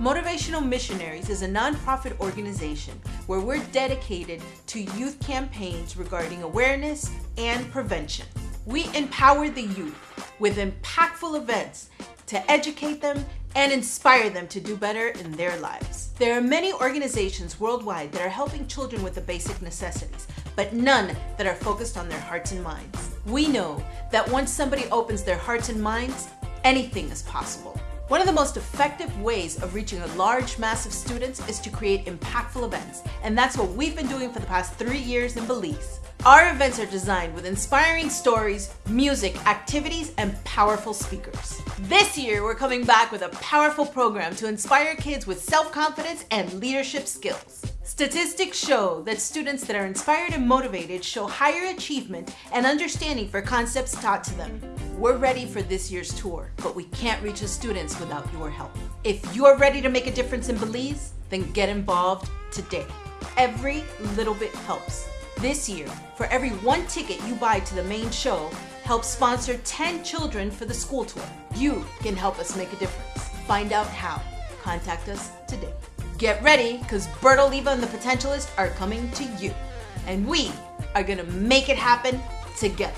Motivational Missionaries is a nonprofit organization where we're dedicated to youth campaigns regarding awareness and prevention. We empower the youth with impactful events to educate them and inspire them to do better in their lives. There are many organizations worldwide that are helping children with the basic necessities, but none that are focused on their hearts and minds. We know that once somebody opens their hearts and minds, anything is possible. One of the most effective ways of reaching a large mass of students is to create impactful events, and that's what we've been doing for the past three years in Belize. Our events are designed with inspiring stories, music, activities, and powerful speakers. This year, we're coming back with a powerful program to inspire kids with self-confidence and leadership skills. Statistics show that students that are inspired and motivated show higher achievement and understanding for concepts taught to them. We're ready for this year's tour, but we can't reach the students without your help. If you're ready to make a difference in Belize, then get involved today. Every little bit helps. This year, for every one ticket you buy to the main show, help sponsor 10 children for the school tour. You can help us make a difference. Find out how. Contact us today. Get ready, because Bert Oliva and the Potentialist are coming to you. And we are gonna make it happen together.